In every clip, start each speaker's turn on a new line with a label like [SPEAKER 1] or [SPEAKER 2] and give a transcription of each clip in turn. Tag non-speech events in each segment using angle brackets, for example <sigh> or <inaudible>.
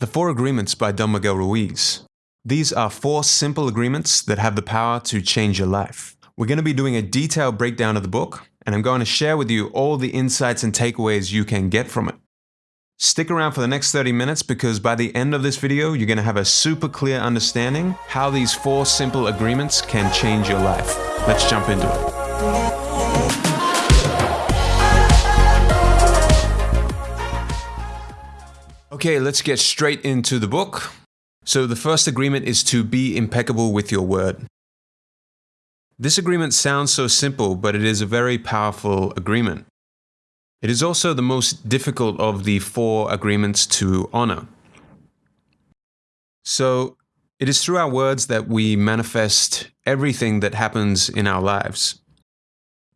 [SPEAKER 1] The Four Agreements by Don Miguel Ruiz. These are four simple agreements that have the power to change your life. We're going to be doing a detailed breakdown of the book, and I'm going to share with you all the insights and takeaways you can get from it. Stick around for the next 30 minutes because by the end of this video, you're going to have a super clear understanding how these four simple agreements can change your life. Let's jump into it. Okay, let's get straight into the book. So the first agreement is to be impeccable with your word. This agreement sounds so simple, but it is a very powerful agreement. It is also the most difficult of the four agreements to honor. So it is through our words that we manifest everything that happens in our lives.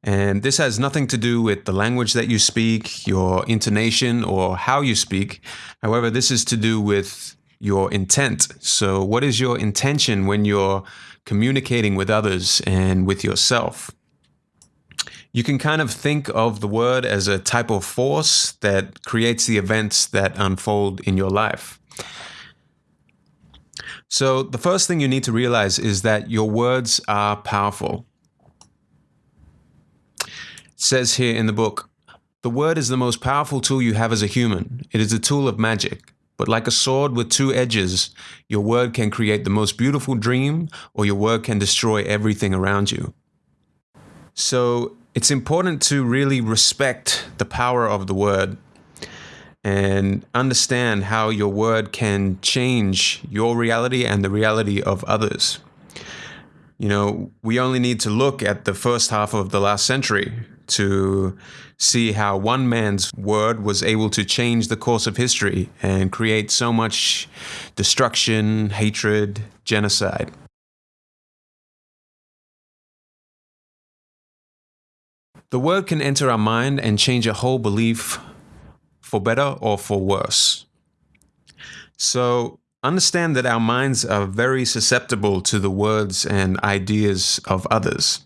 [SPEAKER 1] And this has nothing to do with the language that you speak, your intonation, or how you speak. However, this is to do with your intent. So, what is your intention when you're communicating with others and with yourself? You can kind of think of the word as a type of force that creates the events that unfold in your life. So, the first thing you need to realize is that your words are powerful says here in the book The word is the most powerful tool you have as a human. It is a tool of magic. But like a sword with two edges, your word can create the most beautiful dream, or your word can destroy everything around you. So it's important to really respect the power of the word and understand how your word can change your reality and the reality of others. You know, we only need to look at the first half of the last century to see how one man's word was able to change the course of history and create so much destruction, hatred, genocide. The word can enter our mind and change a whole belief for better or for worse. So understand that our minds are very susceptible to the words and ideas of others.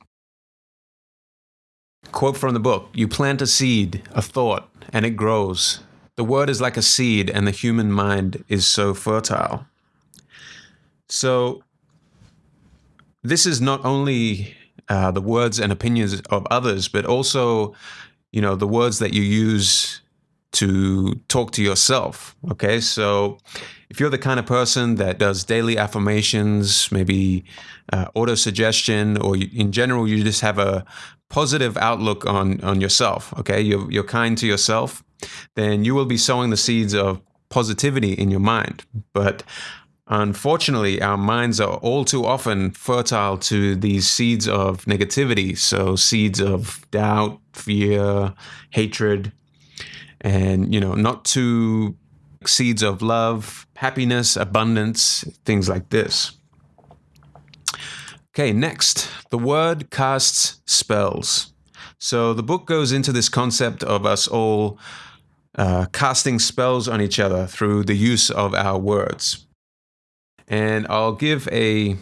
[SPEAKER 1] Quote from the book You plant a seed, a thought, and it grows. The word is like a seed, and the human mind is so fertile. So, this is not only uh, the words and opinions of others, but also, you know, the words that you use to talk to yourself. Okay, so if you're the kind of person that does daily affirmations, maybe uh, auto suggestion, or you, in general, you just have a positive outlook on on yourself. Okay, you're you're kind to yourself, then you will be sowing the seeds of positivity in your mind. But Unfortunately, our minds are all too often fertile to these seeds of negativity. So, seeds of doubt, fear, hatred, and you know not to seeds of love happiness abundance things like this. Okay next. The word casts spells. So the book goes into this concept of us all uh, casting spells on each other through the use of our words. And i'll give a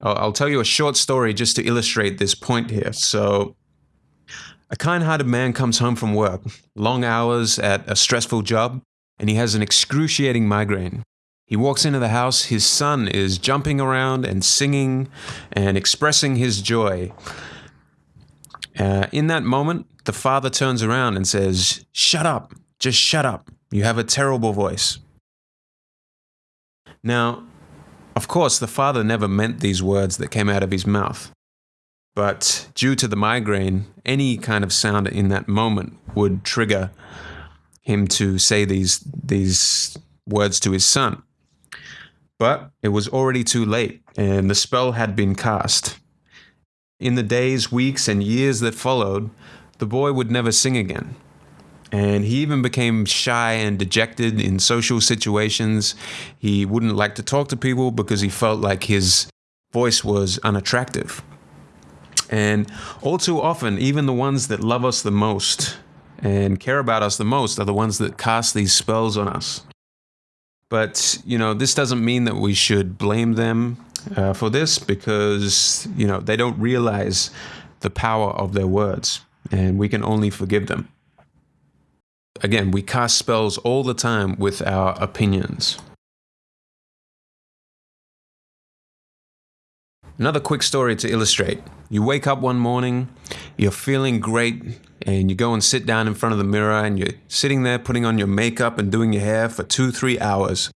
[SPEAKER 1] I'll tell you a short story just to illustrate this point here. So, a kind hearted man comes home from work, long hours at a stressful job, and he has an excruciating migraine. He walks into the house, his son is jumping around and singing and expressing his joy. Uh, in that moment, the father turns around and says, Shut up, just shut up. You have a terrible voice. Now, of course, the father never meant these words that came out of his mouth. But due to the migraine, any kind of sound in that moment would trigger him to say these, these words to his son. But it was already too late, and the spell had been cast. In the days, weeks, and years that followed, the boy would never sing again. And he even became shy and dejected in social situations. He wouldn't like to talk to people because he felt like his voice was unattractive. And all too often, even the ones that love us the most and care about us the most are the ones that cast these spells on us. But, you know, this doesn't mean that we should blame them uh, for this because, you know, they don't realize the power of their words and we can only forgive them. again, we cast spells all the time with our opinions. Another quick story to illustrate. You wake up one morning, you're feeling great, and you go and sit down in front of the mirror, and you're sitting there putting on your makeup and doing your hair for two, three hours.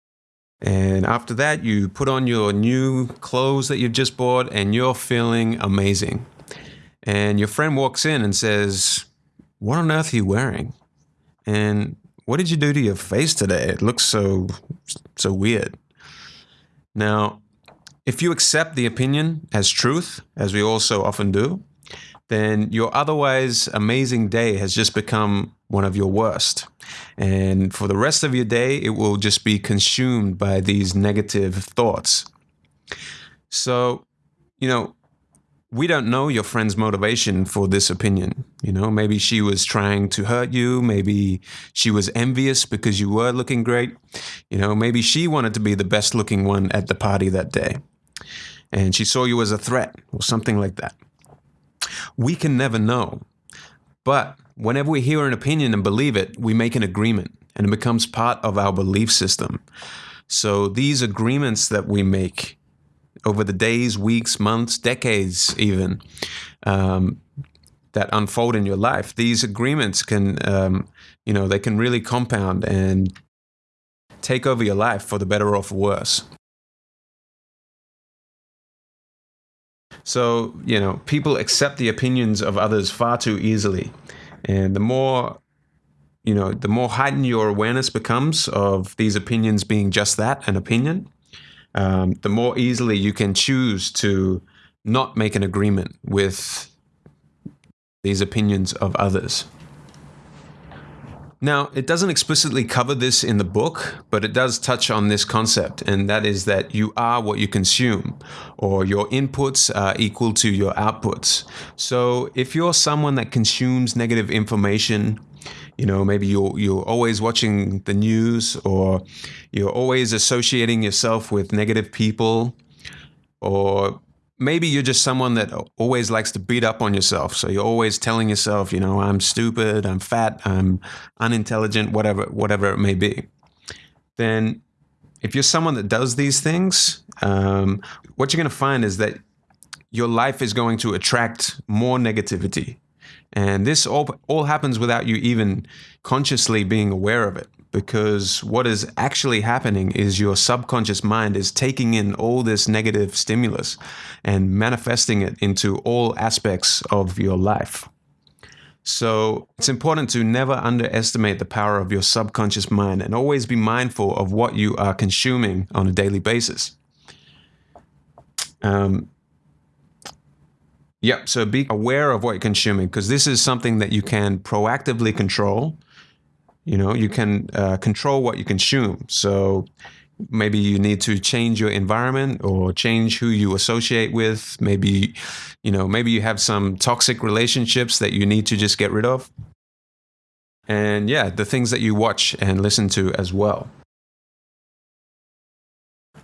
[SPEAKER 1] And after that, you put on your new clothes that you've just bought, and you're feeling amazing. And your friend walks in and says, What on earth are you wearing? And what did you do to your face today? It looks so, so weird. Now, if you accept the opinion as truth, as we also often do, then your otherwise amazing day has just become one of your worst. And for the rest of your day, it will just be consumed by these negative thoughts. So, you know, we don't know your friend's motivation for this opinion. You know, maybe she was trying to hurt you. Maybe she was envious because you were looking great. You know, maybe she wanted to be the best looking one at the party that day. And she saw you as a threat or something like that. We can never know. But whenever we hear an opinion and believe it, we make an agreement and it becomes part of our belief system. So these agreements that we make over the days, weeks, months, decades, even um, that unfold in your life, these agreements can, um, you know, they can really compound and take over your life for the better or for worse. So, you know, people accept the opinions of others far too easily. And the more, you know, the more heightened your awareness becomes of these opinions being just that, an opinion, um, the more easily you can choose to not make an agreement with these opinions of others. Now, it doesn't explicitly cover this in the book, but it does touch on this concept, and that is that you are what you consume, or your inputs are equal to your outputs. So, if you're someone that consumes negative information, you know, maybe you're you're always watching the news, or you're always associating yourself with negative people, or maybe you're just someone that always likes to beat up on yourself. So you're always telling yourself, you know, I'm stupid, I'm fat, I'm unintelligent, whatever, whatever it may be. Then, if you're someone that does these things, um, what you're going to find is that your life is going to attract more negativity. And this all, all happens without you even consciously being aware of it because what is actually happening is your subconscious mind is taking in all this negative stimulus and manifesting it into all aspects of your life. So it's important to never underestimate the power of your subconscious mind and always be mindful of what you are consuming on a daily basis. Um, yep, so be aware of what you're consuming because this is something that you can proactively control you know, you can uh, control what you consume. So maybe you need to change your environment or change who you associate with. Maybe, you know, maybe you have some toxic relationships that you need to just get rid of. And yeah, the things that you watch and listen to as well.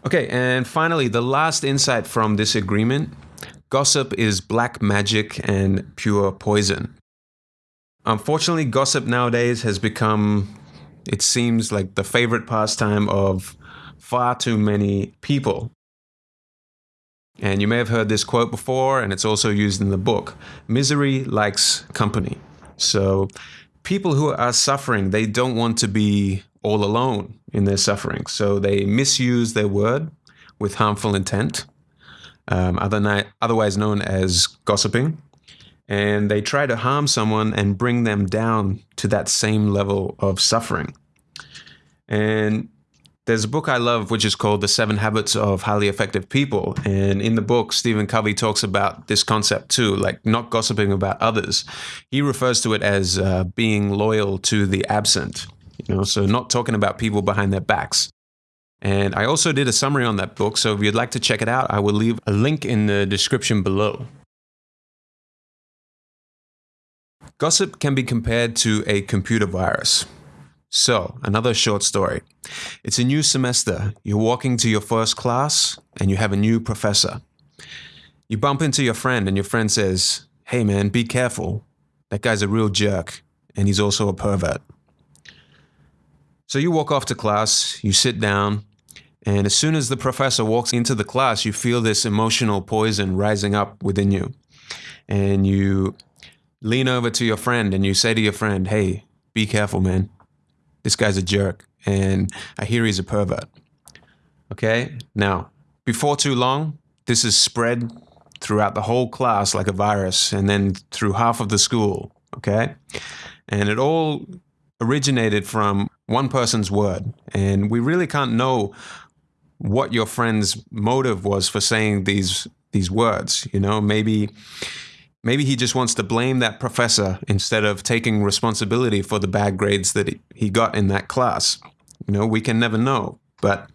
[SPEAKER 1] Okay, and finally, the last insight from this agreement gossip is black magic and pure poison. Unfortunately, gossip nowadays has become, it seems like the favorite pastime of far too many people. And you may have heard this quote before, and it's also used in the book Misery likes company. So, people who are suffering, they don't want to be all alone in their suffering. So, they misuse their word with harmful intent, um, otherwise known as gossiping and they try to harm someone and bring them down to that same level of suffering. And there's a book I love which is called The Seven Habits of Highly Effective People. And in the book, Stephen Covey talks about this concept too, like not gossiping about others. He refers to it as uh, being loyal to the absent, you know, so not talking about people behind their backs. And I also did a summary on that book. So if you'd like to check it out, I will leave a link in the description below. Gossip can be compared to a computer virus. So, another short story. It's a new semester. You're walking to your first class and you have a new professor. You bump into your friend and your friend says, Hey man, be careful. That guy's a real jerk and he's also a pervert. So you walk off to class, you sit down, and as soon as the professor walks into the class, you feel this emotional poison rising up within you. And you lean over to your friend and you say to your friend, Hey, be careful, man. This guy's a jerk, and I hear he's a pervert. Okay? Now, before too long, this is spread throughout the whole class like a virus and then through half of the school. Okay? And it all originated from one person's word. And we really can't know what your friend's motive was for saying these these words. You know, maybe maybe he just wants to blame that professor instead of taking responsibility for the bad grades that he got in that class. You know, we can never know. But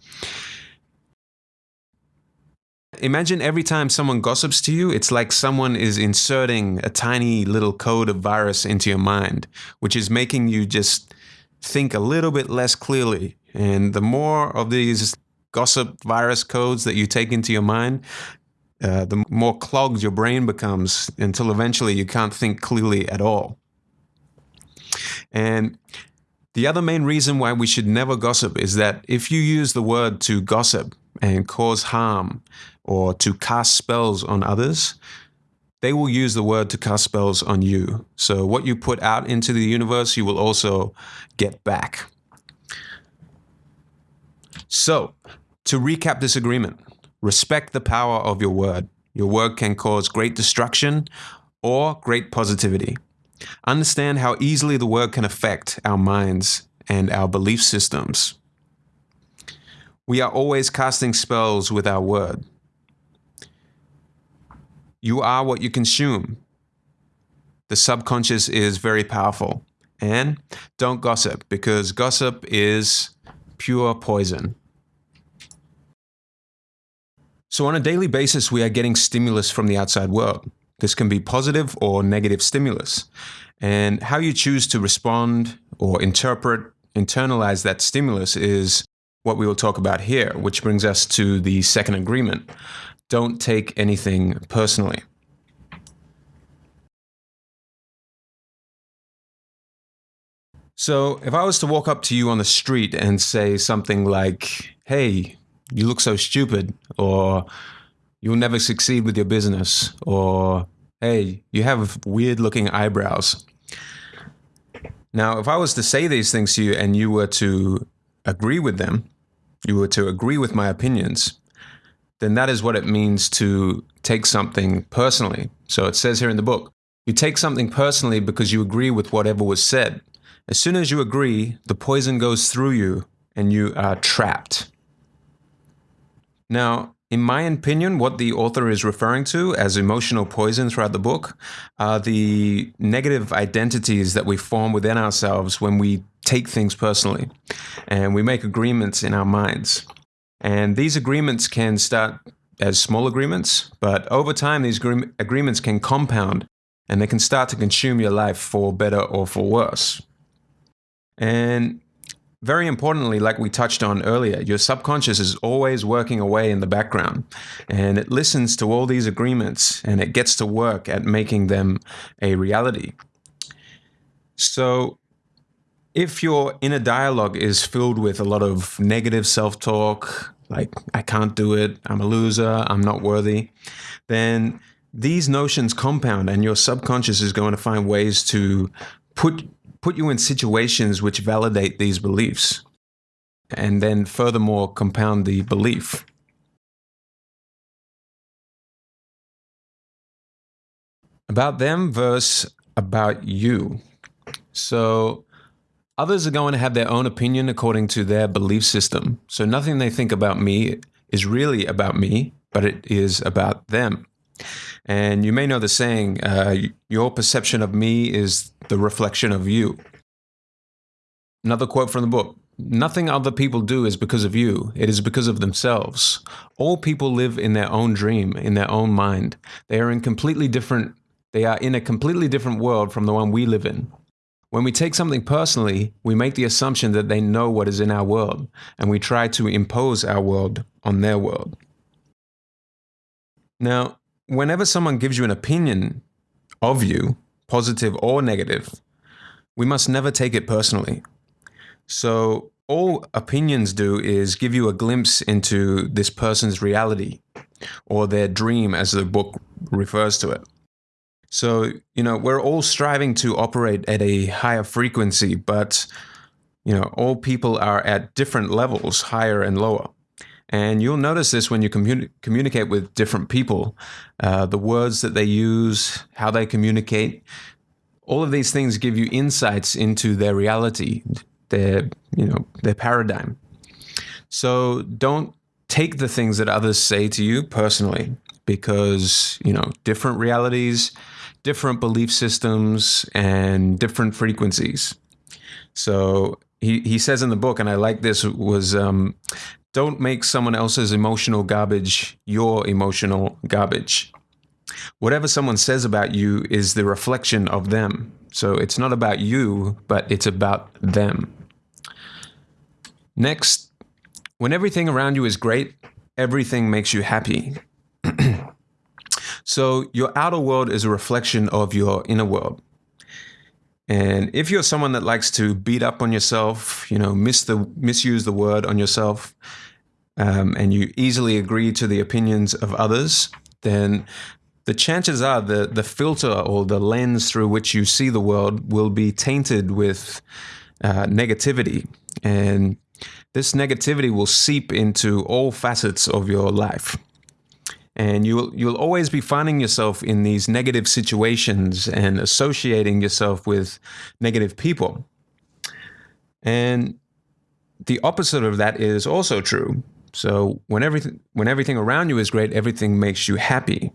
[SPEAKER 1] Imagine every time someone gossips to you, it's like someone is inserting a tiny little code of virus into your mind, which is making you just think a little bit less clearly. And the more of these gossip virus codes that you take into your mind, uh, the more clogged your brain becomes until eventually you can't think clearly at all. And the other main reason why we should never gossip is that if you use the word to gossip and cause harm or to cast spells on others, they will use the word to cast spells on you. So what you put out into the universe, you will also get back. So, to recap this agreement, respect the power of your word. Your word can cause great destruction or great positivity. Understand how easily the word can affect our minds and our belief systems. We are always casting spells with our word. You are what you consume. The subconscious is very powerful. And don't gossip because gossip is pure poison. So, on a daily basis, we are getting stimulus from the outside world. This can be positive or negative stimulus. And how you choose to respond or interpret, internalize that stimulus is what we will talk about here, which brings us to the second agreement. Don't take anything personally. So, if I was to walk up to you on the street and say something like, hey, you look so stupid, or you'll never succeed with your business, or hey, you have weird looking eyebrows. Now, if I was to say these things to you and you were to agree with them, you were to agree with my opinions, then that is what it means to take something personally. So it says here in the book, you take something personally because you agree with whatever was said. As soon as you agree, the poison goes through you and you are trapped. Now, in my opinion, what the author is referring to as emotional poison throughout the book are the negative identities that we form within ourselves when we take things personally and we make agreements in our minds. And these agreements can start as small agreements, but over time, these agreements can compound and they can start to consume your life for better or for worse. And very importantly, like we touched on earlier, your subconscious is always working away in the background and it listens to all these agreements and it gets to work at making them a reality. So, if your inner dialogue is filled with a lot of negative self talk, like, I can't do it, I'm a loser, I'm not worthy, then these notions compound and your subconscious is going to find ways to put put you in situations which validate these beliefs and then furthermore compound the belief. About them verse about you. So others are going to have their own opinion according to their belief system. So nothing they think about me is really about me, but it is about them. And you may know the saying, uh, your perception of me is the reflection of you. Another quote from the book Nothing other people do is because of you, it is because of themselves. All people live in their own dream, in their own mind. They are in completely different they are in a completely different world from the one we live in. When we take something personally, we make the assumption that they know what is in our world, and we try to impose our world on their world. Now, whenever someone gives you an opinion of you, positive or negative, we must never take it personally. So all opinions do is give you a glimpse into this person's reality or their dream, as the book refers to it. So, you know, we're all striving to operate at a higher frequency, but, you know, all people are at different levels, higher and lower. And you'll notice this when you communi- communicate with different people. Uh, the words that they use, how they communicate, all of these things give you insights into their reality, their, you know, their paradigm. So don't take the things that others say to you personally because, you know, different realities, different belief systems, and different frequencies. So he, he says in the book, and I like this, was um, don't make someone else's emotional garbage your emotional garbage. Whatever someone says about you is the reflection of them. So it's not about you, but it's about them. Next, when everything around you is great, everything makes you happy. <clears throat> so your outer world is a reflection of your inner world. And if you're someone that likes to beat up on yourself, you know, miss the misuse the word on yourself, um, and you easily agree to the opinions of others, then the chances are the the filter or the lens through which you see the world will be tainted with uh, negativity, and this negativity will seep into all facets of your life and you'll you'll always be finding yourself in these negative situations and associating yourself with negative people. And the opposite of that is also true. So when everything when everything around you is great, everything makes you happy.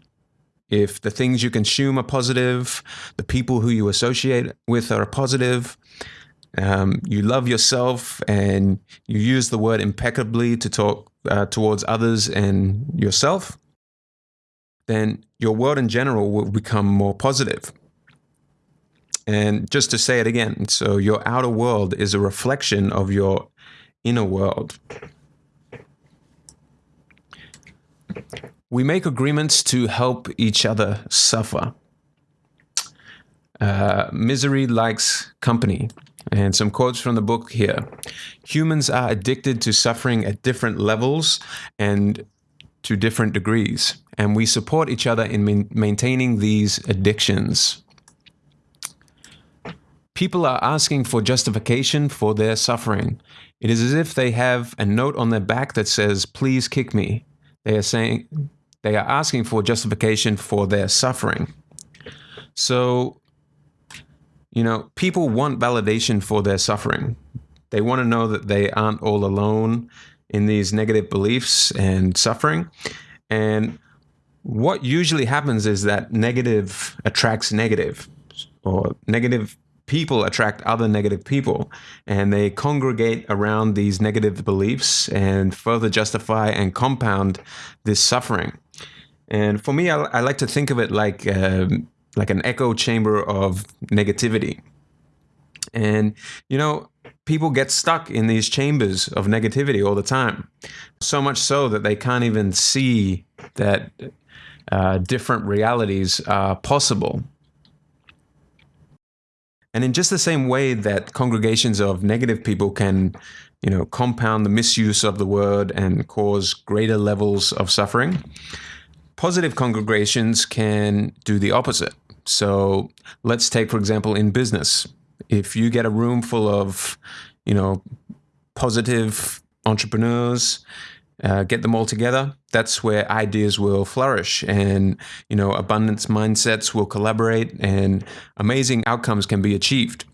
[SPEAKER 1] If the things you consume are positive, the people who you associate with are positive, um, you love yourself and you use the word impeccably to talk uh, towards others and yourself, then your world in general will become more positive. And just to say it again, so your outer world is a reflection of your inner world. We make agreements to help each other suffer. Uh, misery likes company. And some quotes from the book here. Humans are addicted to suffering at different levels and to different degrees, and we support each other in maintaining these addictions. People are asking for justification for their suffering. It is as if they have a note on their back that says, Please kick me. They are saying, they are asking for justification for their suffering. So you know, people want validation for their suffering. They want to know that they aren't all alone in these negative beliefs and suffering. And what usually happens is that negative attracts negative, or negative people attract other negative people, and they congregate around these negative beliefs and further justify and compound this suffering. And for me, I, I like to think of it like um, like an echo chamber of negativity. And, you know, people get stuck in these chambers of negativity all the time. So much so that they can't even see that uh, different realities are possible. And in just the same way that congregations of negative people can, you know, compound the misuse of the word and cause greater levels of suffering, positive congregations can do the opposite. So let's take, for example, in business, if you get a room full of, you know, positive entrepreneurs, uh, get them all together, that's where ideas will flourish and, you know, abundance mindsets will collaborate and amazing outcomes can be achieved.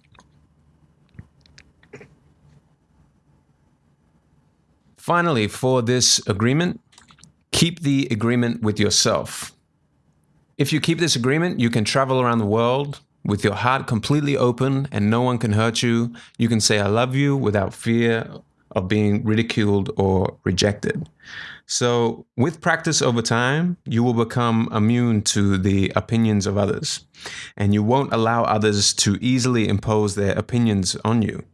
[SPEAKER 1] Finally, for this agreement, keep the agreement with yourself. If you keep this agreement, you can travel around the world with your heart completely open and no one can hurt you. You can say, I love you without fear of being ridiculed or rejected. So, with practice over time, you will become immune to the opinions of others, and you won't allow others to easily impose their opinions on you.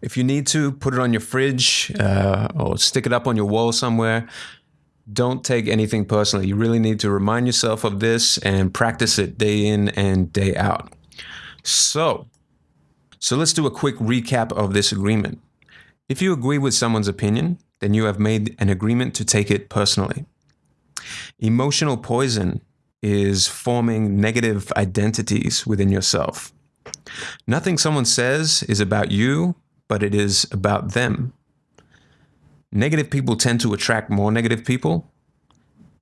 [SPEAKER 1] If you need to, put it on your fridge uh, or stick it up on your wall somewhere don't take anything personally. You really need to remind yourself of this and practice it day in and day out. So, so let's do a quick recap of this agreement. If you agree with someone's opinion, then you have made an agreement to take it personally. Emotional poison is forming negative identities within yourself. Nothing someone says is about you, but it is about them. Negative people tend to attract more negative people,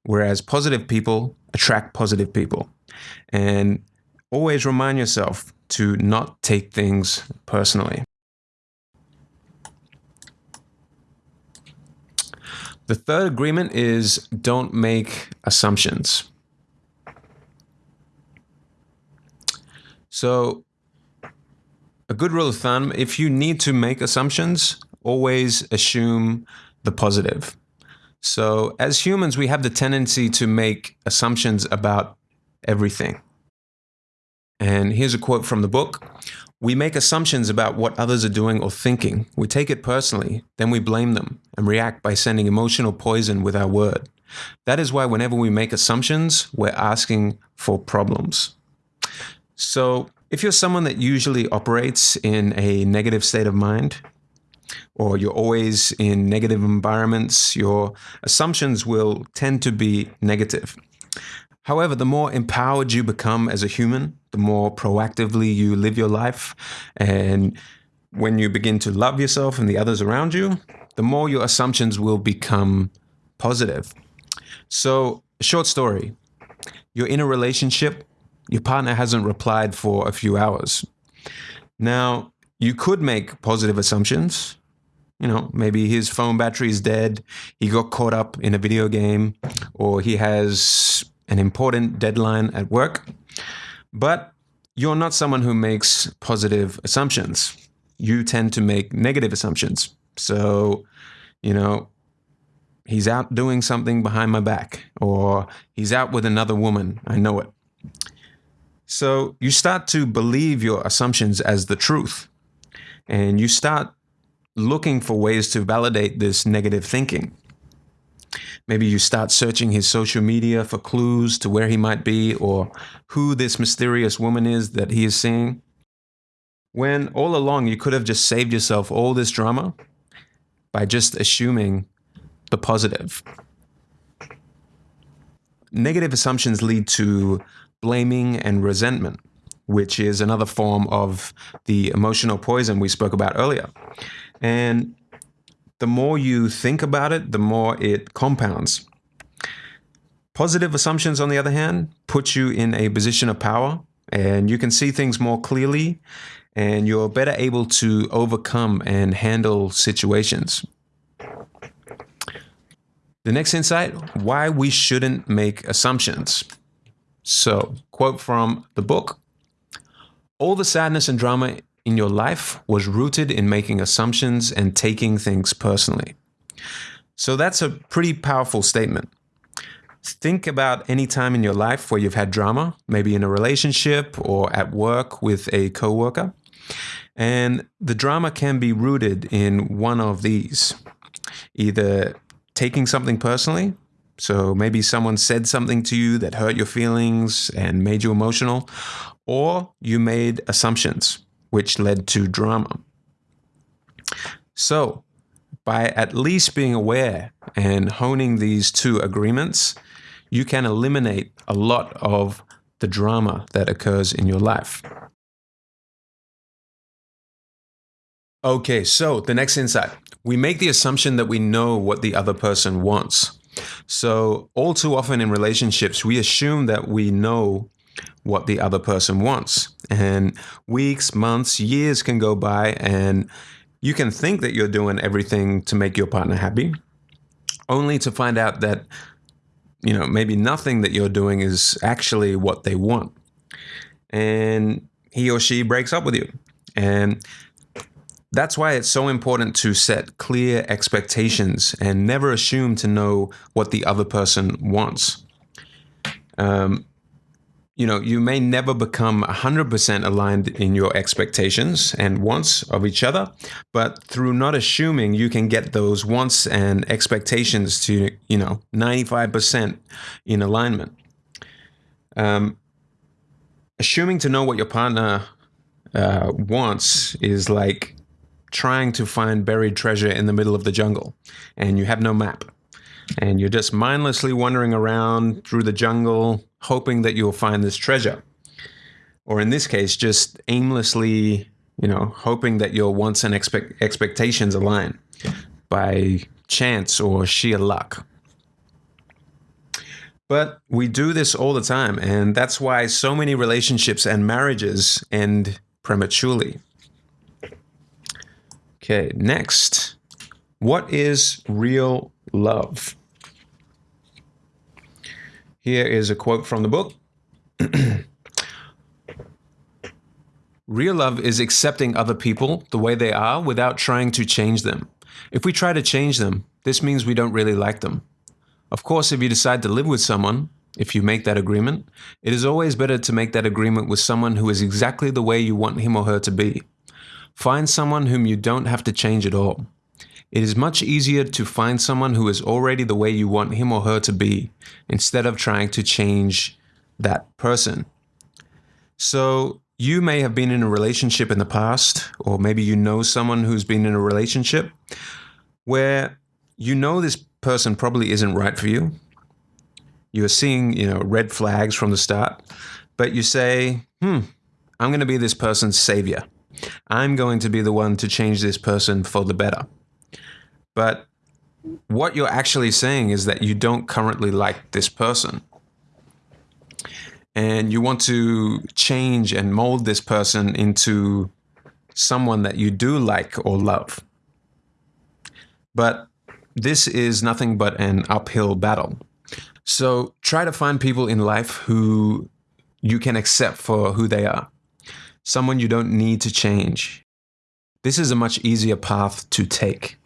[SPEAKER 1] whereas positive people attract positive people. And always remind yourself to not take things personally. The third agreement is don't make assumptions. So, a good rule of thumb if you need to make assumptions, always assume the positive. So, as humans, we have the tendency to make assumptions about everything. And here's a quote from the book We make assumptions about what others are doing or thinking. We take it personally, then we blame them and react by sending emotional poison with our word. That is why, whenever we make assumptions, we're asking for problems. So, if you're someone that usually operates in a negative state of mind, or you're always in negative environments, your assumptions will tend to be negative. However, the more empowered you become as a human, the more proactively you live your life, and when you begin to love yourself and the others around you, the more your assumptions will become positive. So, short story you're in a relationship, your partner hasn't replied for a few hours. Now, you could make positive assumptions. You know, maybe his phone battery is dead, he got caught up in a video game, or he has an important deadline at work, but you're not someone who makes positive assumptions. You tend to make negative assumptions. So, you know, he's out doing something behind my back, or he's out with another woman. I know it. So you start to believe your assumptions as the truth, and you start looking for ways to validate this negative thinking. Maybe you start searching his social media for clues to where he might be or who this mysterious woman is that he is seeing. When all along you could have just saved yourself all this drama by just assuming the positive. Negative assumptions lead to blaming and resentment, which is another form of the emotional poison we spoke about earlier. And the more you think about it, the more it compounds. Positive assumptions, on the other hand, put you in a position of power and you can see things more clearly and you're better able to overcome and handle situations. The next insight why we shouldn't make assumptions. So, quote from the book All the sadness and drama in your life was rooted in making assumptions and taking things personally. So that's a pretty powerful statement. Think about any time in your life where you've had drama, maybe in a relationship or at work with a coworker. And the drama can be rooted in one of these either taking something personally, so maybe someone said something to you that hurt your feelings and made you emotional, or you made assumptions which led to drama. So, by at least being aware and honing these two agreements, you can eliminate a lot of the drama that occurs in your life. Okay, so the next insight. We make the assumption that we know what the other person wants. So, all too often in relationships, we assume that we know what the other person wants. And weeks, months, years can go by, and you can think that you're doing everything to make your partner happy, only to find out that, you know, maybe nothing that you're doing is actually what they want. And he or she breaks up with you. And that's why it's so important to set clear expectations and never assume to know what the other person wants. Um, you know, you may never become 100% aligned in your expectations and wants of each other, but through not assuming, you can get those wants and expectations to, you know, 95% in alignment. Um, assuming to know what your partner uh, wants is like trying to find buried treasure in the middle of the jungle and you have no map. And you're just mindlessly wandering around through the jungle, hoping that you'll find this treasure. Or in this case, just aimlessly, you know, hoping that your wants and expect- expectations align by chance or sheer luck. But we do this all the time, and that's why so many relationships and marriages end prematurely. Okay, next. What is real love? Here is a quote from the book. <clears throat> Real love is accepting other people the way they are without trying to change them. If we try to change them, this means we don't really like them. Of course, if you decide to live with someone, if you make that agreement, it is always better to make that agreement with someone who is exactly the way you want him or her to be. Find someone whom you don't have to change at all. It is much easier to find someone who is already the way you want him or her to be, instead of trying to change that person. So, you may have been in a relationship in the past, or maybe you know someone who's been in a relationship where you know this person probably isn't right for you. You're seeing, you know, red flags from the start, but you say, hmm, I'm going to be this person's savior. I'm going to be the one to change this person for the better. But what you're actually saying is that you don't currently like this person. And you want to change and mold this person into someone that you do like or love. But this is nothing but an uphill battle. So try to find people in life who you can accept for who they are, someone you don't need to change. This is a much easier path to take.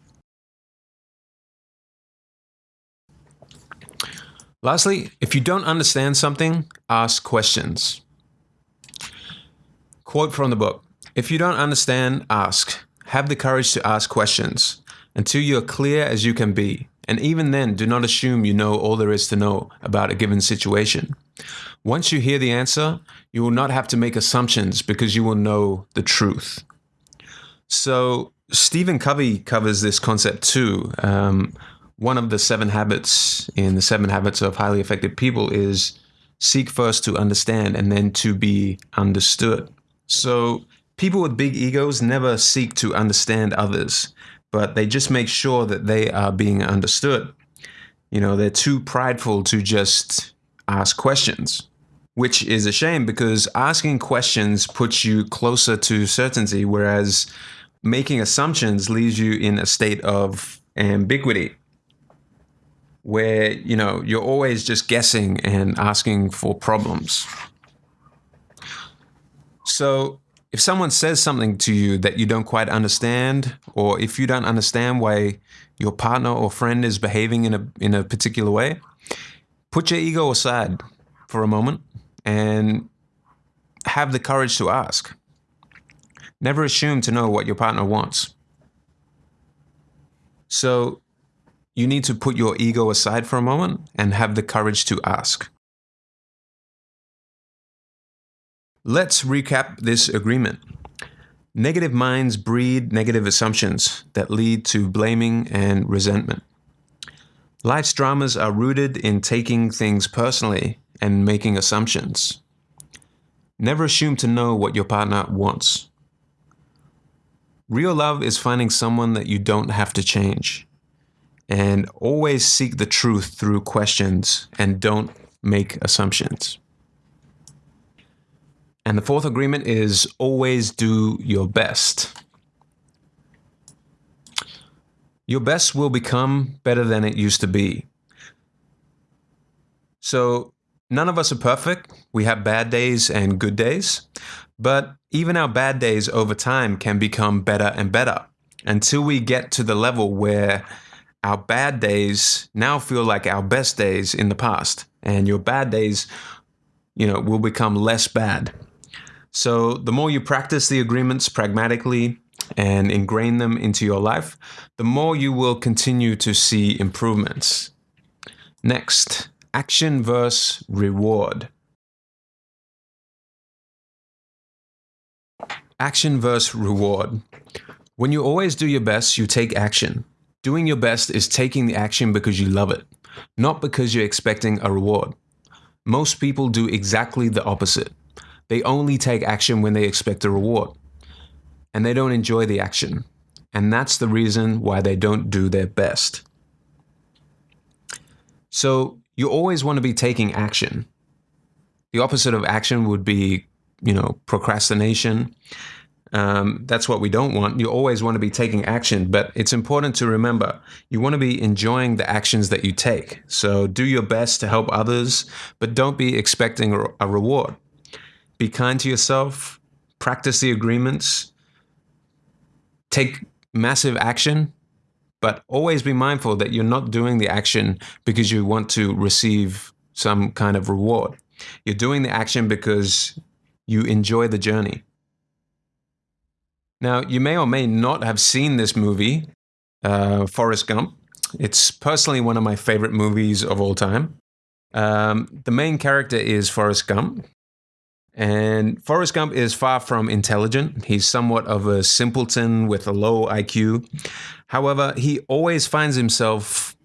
[SPEAKER 1] Lastly, if you don't understand something, ask questions. Quote from the book If you don't understand, ask. Have the courage to ask questions until you are clear as you can be. And even then, do not assume you know all there is to know about a given situation. Once you hear the answer, you will not have to make assumptions because you will know the truth. So, Stephen Covey covers this concept too. Um, one of the seven habits in the seven habits of highly effective people is seek first to understand and then to be understood. So, people with big egos never seek to understand others but they just make sure that they are being understood. You know, they're too prideful to just ask questions, which is a shame because asking questions puts you closer to certainty, whereas making assumptions leaves you in a state of ambiguity where you know you're always just guessing and asking for problems so if someone says something to you that you don't quite understand, or if you don't understand why your partner or friend is behaving in a in a particular way, put your ego aside for a moment and have the courage to ask. Never assume to know what your partner wants. So you need to put your ego aside for a moment and have the courage to ask. Let's recap this agreement. Negative minds breed negative assumptions that lead to blaming and resentment. Life's dramas are rooted in taking things personally and making assumptions. Never assume to know what your partner wants. Real love is finding someone that you don't have to change. And always seek the truth through questions and don't make assumptions. And the fourth agreement is always do your best. Your best will become better than it used to be. So, none of us are perfect. We have bad days and good days. But even our bad days over time can become better and better until we get to the level where our bad days now feel like our best days in the past. And your bad days, you know, will become less bad. So the more you practice the agreements pragmatically and ingrain them into your life, the more you will continue to see improvements. Next, action versus reward. Action versus reward. When you always do your best, you take action. Doing your best is taking the action because you love it, not because you're expecting a reward. Most people do exactly the opposite. They only take action when they expect a reward, and they don't enjoy the action. And that's the reason why they don't do their best. So you always want to be taking action. The opposite of action would be, you know, procrastination. Um, that's what we don't want. You always want to be taking action, but it's important to remember you want to be enjoying the actions that you take. So do your best to help others, but don't be expecting a reward. Be kind to yourself, practice the agreements, take massive action, but always be mindful that you're not doing the action because you want to receive some kind of reward. You're doing the action because you enjoy the journey. Now, you may or may not have seen this movie, uh, Forrest Gump. It's personally one of my favorite movies of all time. Um, the main character is Forrest Gump. And Forrest Gump is far from intelligent. He's somewhat of a simpleton with a low IQ. However, he always finds himself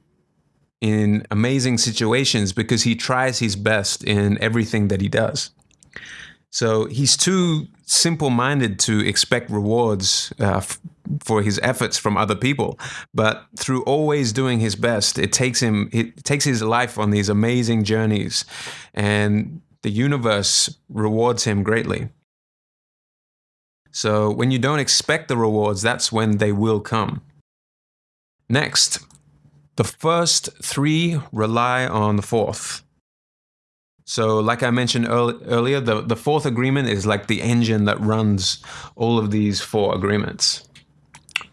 [SPEAKER 1] in amazing situations because he tries his best in everything that he does. So he's too simple minded to expect rewards uh, for his efforts from other people. But through always doing his best, it takes him, it takes his life on these amazing journeys. And the universe rewards him greatly. So when you don't expect the rewards, that's when they will come. Next, the first three rely on the fourth. So, like I mentioned earlier, the, the fourth agreement is like the engine that runs all of these four agreements. It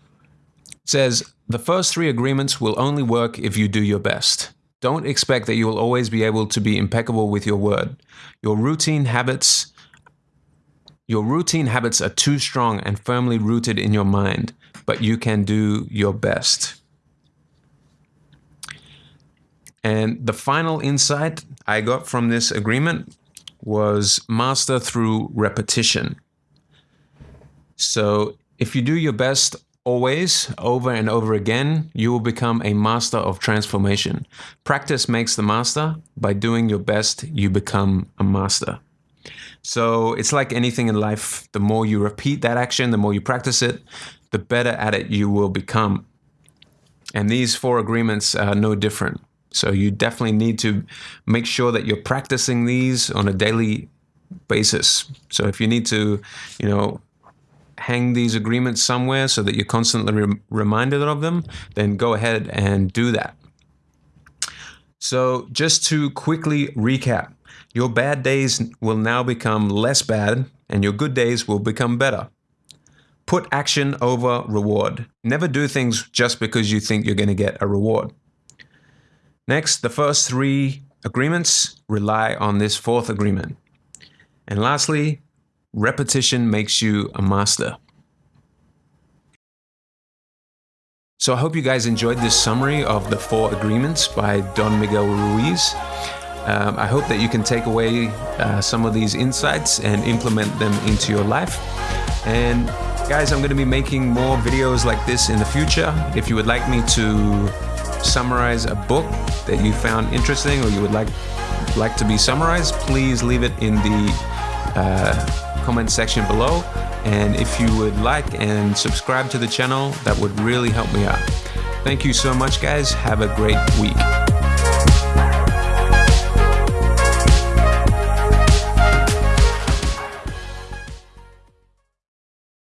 [SPEAKER 1] says the first three agreements will only work if you do your best. Don't expect that you will always be able to be impeccable with your word. Your routine habits your routine habits are too strong and firmly rooted in your mind, but you can do your best. And the final insight I got from this agreement was master through repetition. So if you do your best always, over and over again, you will become a master of transformation. Practice makes the master. By doing your best, you become a master. So it's like anything in life. The more you repeat that action, the more you practice it, the better at it you will become. And these four agreements are no different. So you definitely need to make sure that you're practicing these on a daily basis. So if you need to, you know, hang these agreements somewhere so that you're constantly re- reminded of them, then go ahead and do that. So, just to quickly recap, your bad days will now become less bad and your good days will become better. Put action over reward. Never do things just because you think you're going to get a reward. Next, the first three agreements rely on this fourth agreement. And lastly, repetition makes you a master. So I hope you guys enjoyed this summary of the four agreements by Don Miguel Ruiz. Um, I hope that you can take away uh, some of these insights and implement them into your life. And guys, I'm going to be making more videos like this in the future. If you would like me to summarize a book that you found interesting or you would like like to be summarized, please leave it in the uh, comment section below. And if you would like and subscribe to the channel, that would really help me out. Thank you so much, guys. Have a great week.